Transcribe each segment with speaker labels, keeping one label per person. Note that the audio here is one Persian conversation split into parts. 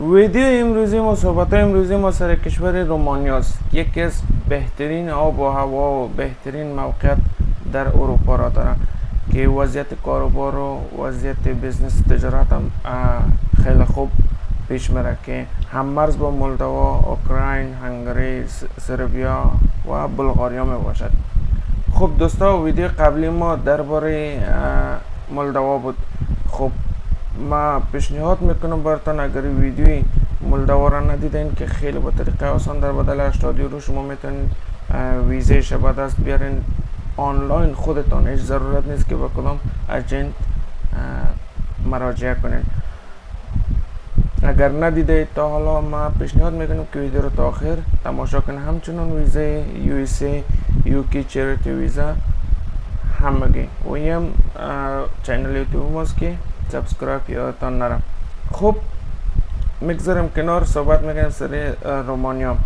Speaker 1: ویدیو امروزی ما صحبت امروزی ما سر کشور رومانیا است. یکی از بهترین آب و هوا و بهترین موقعیت در اروپا را داره که وضعیت کاروبار و وضعیت بزنس تجارت هم خیلی خوب پیش میره که هم مرز با مولدوا، اوکراین، هنگری، سربیا و بلغاریا می باشد. خب دوستا ویدیو قبلی ما درباره مولدوا بود. خب ما پیشنهاد می‌کنم براتون اگر ویدیوی مولدوا را ندیدین که خیلی با طریقه آسان در بدل 80 یورو شما می‌تونید ویزه شبه دست بیارین. آنلاین خودتان هیچ ضرورت نیست که با کدام اجنت مراجعه کنین. اگر ندیده تا حالا ما پیشنهاد می‌کنم که ویدیو رو تا آخر تماشا کنید همچنان ویزه یو اس ای UK charity visa همگی. و هم channel YouTube ماست که subscribe یادتان نره خب می‌گذاریم کنار صحبت می‌کنیم سر رومانیا.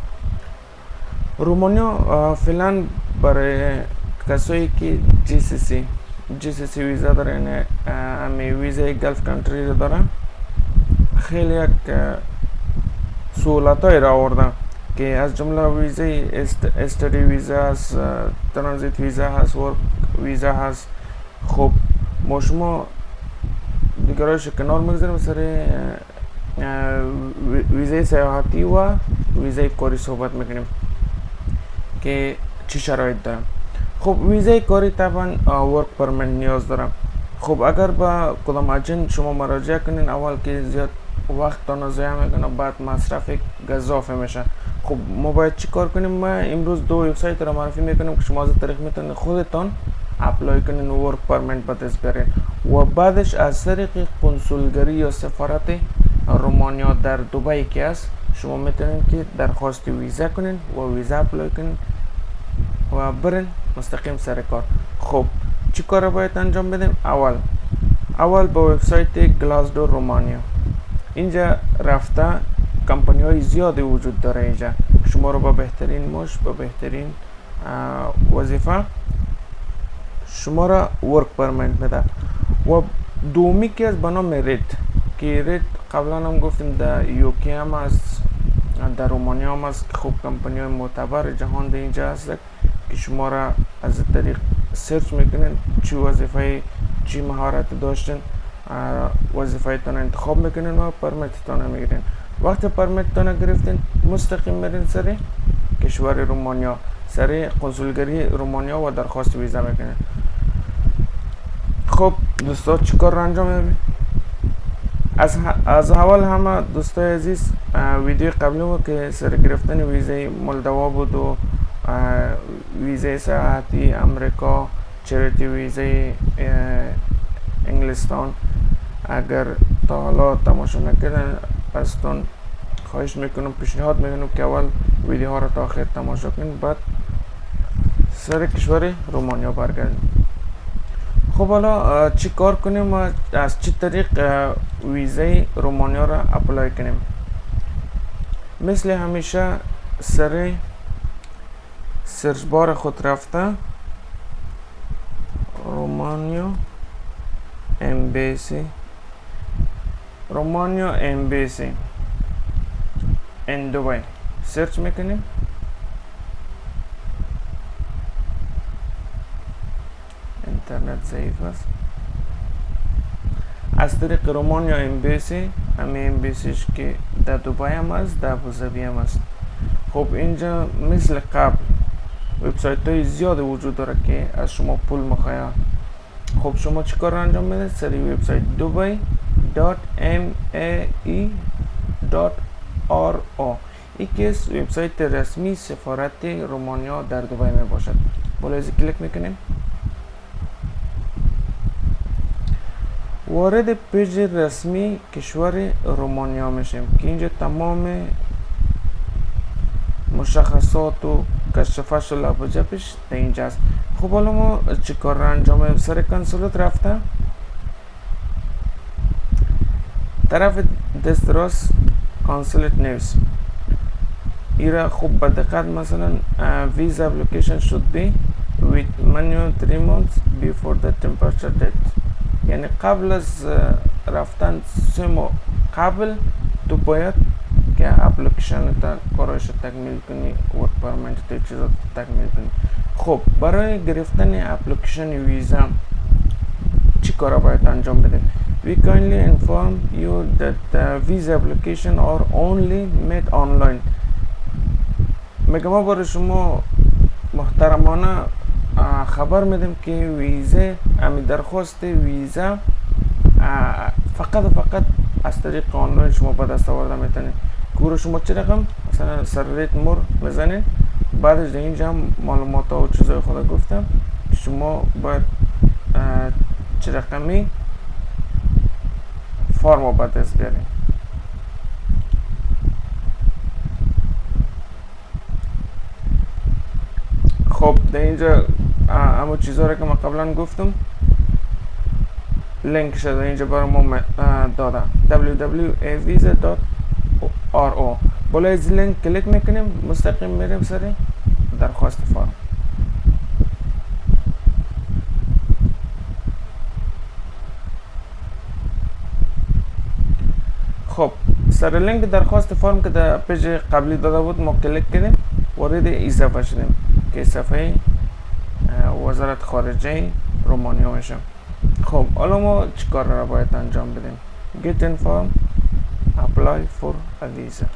Speaker 1: رومانیا فعلا برای کسایی که جی سی سی جی سی سی ویزا داره یعنی همی ویزای Gulf country رو داره خیلی یک سهولت های را آوردن که از جمله ویزای استری ویزا هست ترانزیت ویزا هست ورک ویزا هست. خب ما شما دیگرایش کنار می‌گذاریم سر ویزای سیاحتی و ویزای کاری صحبت می‌کنیم که چی شرایط دارم خب ویزای کاری طبعا ورک پرمنت نیاز دارم خب اگر با کدام اجنت شما مراجعه کنین اول که زیاد وقت تان ضایع می‌کنه بعد مصرف گزافه میشه خب ما باید چی کار کنیم ما امروز دو وبسایت را معرفی می‌کنیم که شما از طریق می‌تونید خودتان apply کنین work permit به دست بیارین و بعدش از طریق کنسولگری یا سفارت رومانیا در دبی که است شما می‌تونید که درخواست ویزا کنین و ویزا apply کنین و برین مستقیم سر کار. خب چی کار باید انجام بدیم؟ اول اول با وبسایت Glassdoor رومانیا. اینجا رفته کمپانی های زیادی وجود داره اینجا. شما رو با بهترین معاش با بهترین وظیفه شما را work permit میده و دومی که از بنام Reed که Reed قبلا هم گفتیم در UK هم هست در رومانیا هم هست که خوب کمپانی های معتبر جهان در اینجا هست که شما را از طریق سرچ می‌کنین چی وظیفه چی مهارت داشتین وظیفه تان انتخاب می‌کنین و پرمیت تان می‌گیرین وقتی تان گرفتین مستقیم میرین سر کشور رومانیا سر کنسولگری رومانیا و درخواست ویزا می‌کنین خب دوستا چیکار انجام میدین از, از اول همه دوستای عزیز ویدیو قبلی بود که سر گرفتن ویزه مولدوا بود و ویزه سیاحتی امریکا چریتی ویزه انگلستان. اگر تا حالا تماشا نکردن ازتون خواهش می‌کنم پیشنهاد می‌کنم که اول ویدیو ها رو تا آخر تماشا کنید. بعد سر کشور رومانیا برگردیم. خب حالا چی کار کنیم؟ از چی طریق ویزه رومانیا را اپلای کنیم؟ مثل همیشه سر سرچ بار خود رفته رومانیا embassy رومانیا in دبی سرچ می‌کنیم. اینترنت ضعیف است. از طریق رومانیا امبیسی همه امبیسیش که در دبی هم است در ابوظبی هم است. خب اینجا مثل قبل وبسایت های زیاد وجود داره که از شما پول مخواهد خب شما چیکار انجام میده سری وبسایت dubai .mae.ro یکی از وبسایت رسمی سفارت رومانیا در دبی می باشد بالا کلیک می‌کنیم. وارد پیج رسمی کشور رومانیا میشیم که اینجا تمام مشخصات و کشفش و لبجبش در اینجاست خب حالا ما چی کار را انجام سر کنسولت رفته طرف دست راست کانسولت نیوز ایرا خوب به دقت مثلا ویز application should be with manual 3 months before the temperature date. یعنی قبل از رفتن سه ماه قبل تو باید که اپلیکیشن تا کارش تکمیل کنی ورک پرمنت تا چیزا تکمیل کنی. خب برای گرفتن اپلیکیشن ویزا چی کارا باید انجام بدیم؟ We kindly inform you that the visa application are only made online. میگم ما برای شما محترمانه خبر میدیم که ویزه امی درخواست ویزا فقط فقط از طریق آنلاین شما به دست آورده می‌تونید گروه شما چه رقم؟ مثلا سر ریت مور بزنید بعدش در اینجا هم معلومات ها و چیزای خود گفتم. شما باید چه رقمی؟ فرم با دست بیارید خب در اینجا همون چیزها رو که من قبلا گفتم لینک شده اینجا برای ما دادم www.avisa.ro بالا از لینک کلیک می‌کنیم مستقیم میریم سر درخواست فرم خب سر لینک درخواست فرم که در page قبلی داده بود ما کلیک کردیم وارد این که صفحه وزارت خارجه رومانیا میشم خب حالا ما چیکار را باید انجام بدیم؟ Get inform apply for a visa.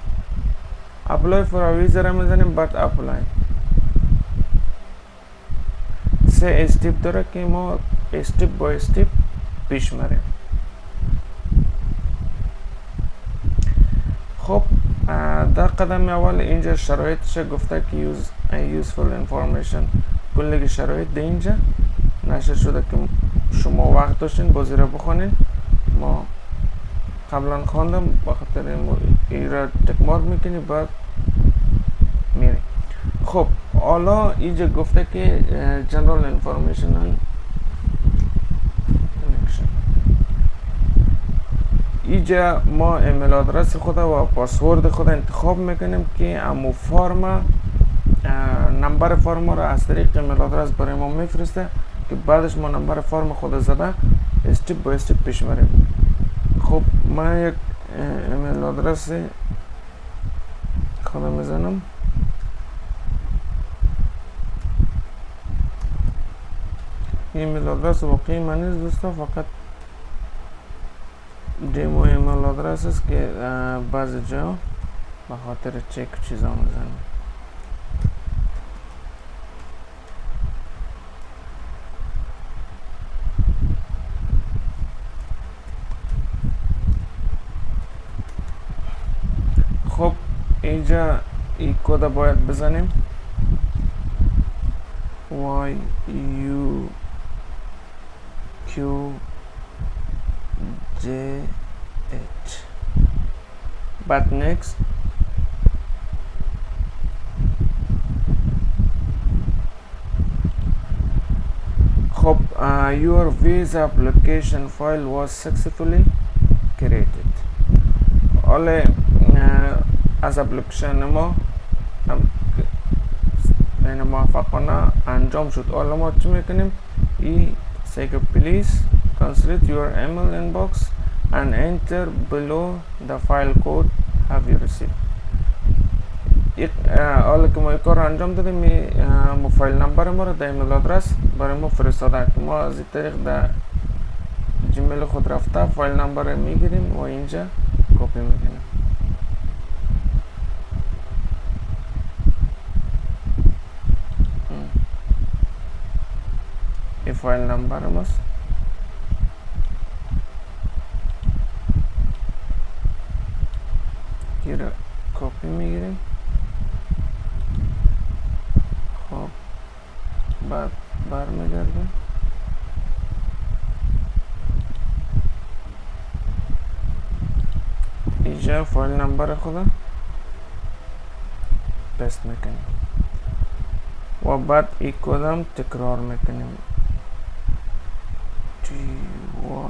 Speaker 1: Apply for a visa را می‌زنیم بعد apply. سه استیپ داره که ما استیپ با استیپ پیش مریم خب در قدم اول اینجا شرایطش گفته که use useful information. کل شرایط در اینجا. نشر شده که شما وقت داشتین بازی را بخونین. ما قبلا خواندم بخاطر این را تکمار می‌کنی بعد میری خب حالا اینجا گفته که جنرال انفارمیشن اینجا ما email address خود و پاسورد خود انتخاب می‌کنیم که امو فرم نمبر فرم را از طریق email address برای ما میفرسته که بعدش ما نمبر فرم خود زده step by step پیش بریم خب من یک email address خودم می‌زنم ایمیل آدرس واقعی من نیست دوستا فقط دیمو ایمیل آدرس است که بعض جا به خاطر چک چیزا می‌زنم idzie i kłada bo jakby za Y U Q J H. But next. Hope uh, your visa application file was successfully created. Only uh, اپلیکیشن ما بین موفقانه انجام شد حالا ما چی می‌کنیم ای say please consolidate your email inbox and enter below the file code have you received. حالا که ما این کار انجام دادیم ما فایل نمبر ما رو در ایمیل آدرس برای ما فرستاده که ما از این طریق در جیمیل خود رفته فایل نمبر می‌گیریم و اینجا کپی می‌کنیم این فایل نمبر ماست رو کپی می‌گیریم خب بعد برمیگردیم اینجا فایل نمبر خودم پست می‌کنیم و بعد ای کدام تکرار می‌کنیم وای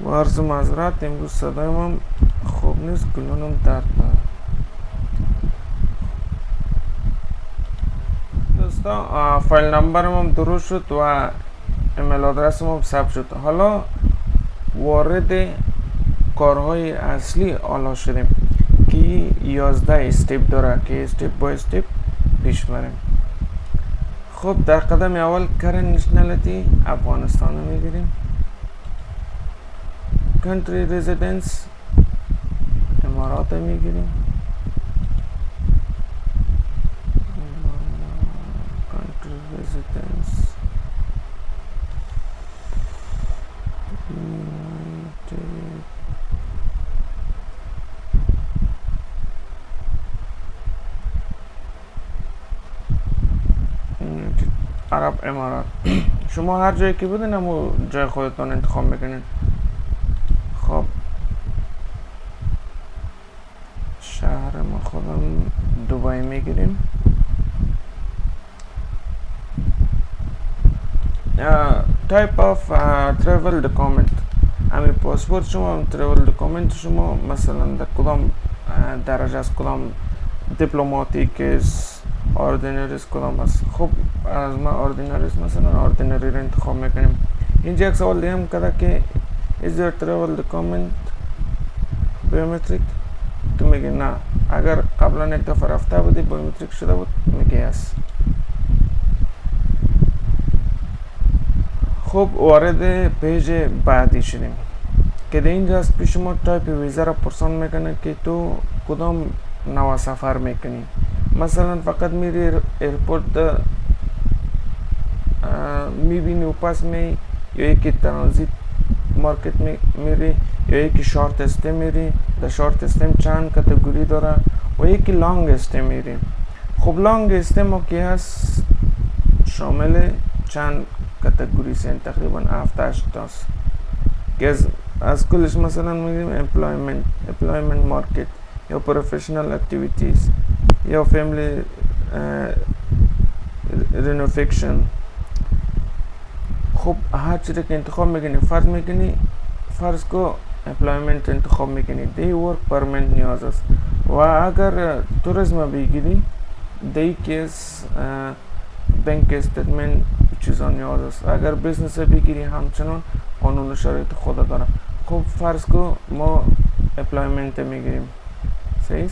Speaker 1: وای. عرض معذرت امروز صدای من خوب نیست گلونم درد داره دوستان فایل نمبرم هم درست شد و ایمیل آدرسم هم ثبت شد. حالا وارد کارهای اصلی آلا شدیم. که 11 step داره که step by step پیش بریم. خب در قدم اول current nationality افغانستان رو می‌گیریم. country residence امارات می‌گیریم. country residence عرب امارات. شما هر جایی که بودین همو جای خودتان انتخاب می‌کنین. خب. شهر ما خودم دوبای می‌گیریم. type of travel document همین پاسپورت شما travel document شما مثلا در کدام درجه از کدام دیپلماتیک است ordinary است کدام است؟ خب از ما ordinary است مثلا ordinary رو انتخاب می‌کنیم. اینجا یک سوال دیگه هم کرده که is your travel document biometric تو میگه نه. اگر قبلا یک دفعه رفته بودی biometric شده بود؟ میگه است خب وارد page بعدی شدیم. که در اینجا از پیش ما تایپ ویزا را پرسان می‌کنه که تو کدام نوع سفر می‌کنی؟ مثلا فقط میری airport می‌بینی و پس می یا یکی ترانزیت مارکت میری یا یکی short stay میری در short stay ام چند category داره و یکی long stay میری. خب long stay ما که هست؟ شامل چند category سین تقریبا هفت تاست. که از, از کلش مثلا میگیم employment employment market یا professional activities. یا family reunion. خب هر چیزی که انتخاب می‌کنی فرض می‌کنی فرض کو employment انتخاب می‌کنی. دی work permit نیاز است. و اگر توریسم بگیری دی کیس bank statement چیزا نیاز است. اگر business بگیری همچنان قانون شرایط خود داره. خب فرض کو ما employment می‌گیریم. صحیح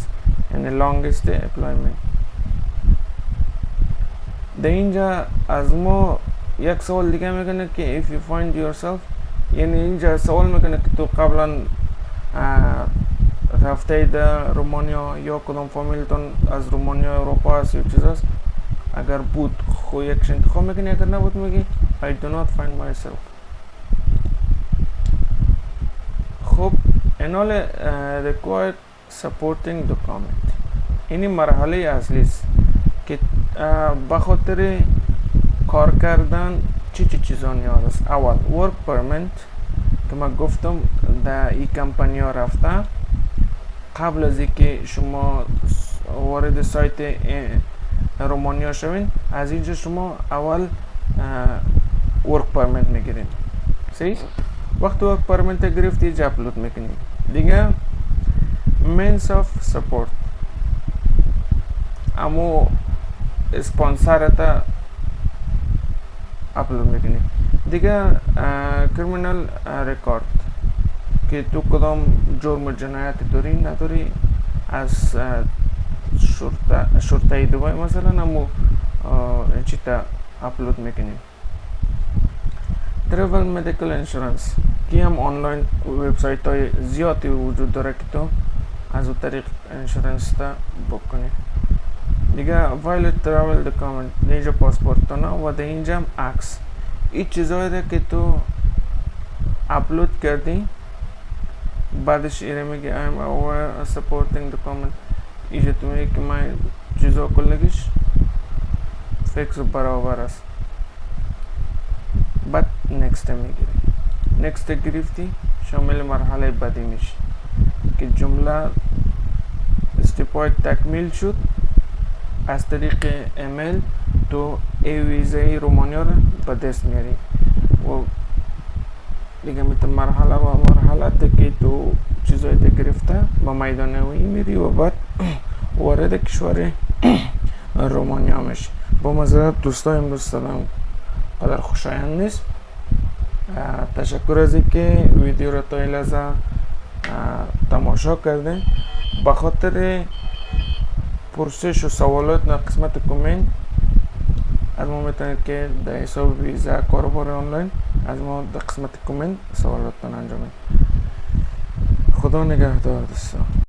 Speaker 1: یعنی long stay employment در اینجا از ما یک سوال دیگه می‌کنه که if you find yourself یعنی اینجا سوال می‌کنه که تو قبلا رفته در رومانیا یا کدام فامیلتون از رومانیا اروپا هست یا چیز است اگر بود خو یکش انتخاب می‌کنی اگر نبود میگی I do not find myself. خب انال required supporting document اینی مرحله اصلی است که بخاطر کار کردن چی چی چیزا نیاز است اول ورک پرمنت که من گفتم در این کمپانی ها رفته قبل از اینکه شما وارد سایت رومانیا شوین از اینجا شما اول work permit می‌گیرین صحیح وقت work permit گرفتی اینجا اپلود می‌کنید دیگه means of support. امو اسپانسر تا اپلود می‌کنی دیگه criminal record که تو کدام جرم جنایت داری نداری از شرطه شرطه دوبای مثلا امو چی تا اپلود می‌کنیم travel medical insurance. که هم آنلاین وبسایت های زیادی وجود داره که تو از او طریق insurance تا book کنی دیگه valid travel document اینجا پاسپورت نه و ده اینجا هم عکس این چیزایی ده که تو اپلود کردی بعدش ایره میگه I'm aware supporting document اینجا تو میگه که من چیزا کلگیش فکس و برابر است بعد نکست می‌گیری نکست گرفتی شامل مرحله بعدی میشه که جمله استپای تکمیل شد از طریق ایمیل تو ای ویزه رومانیا رو به دست میاری. و دیگه مثل مرحله و مرحله که تو چیزای گرفته به میدان وی میری و بعد وارد کشور رومانیا میشی. با مذارت دوستای امروز سلام. قدر خوشایند نیست. تشکر از اینکه ویدیو را تا لحظه тамошо кардем ба хотири пурсишу саволот дар қисмати коммент аз мо метавонед ки дар ҳисоби виза корубори онлайн аз мо дар қисмати коммент саволоттон анҷомед худо нигаҳдор дӯстон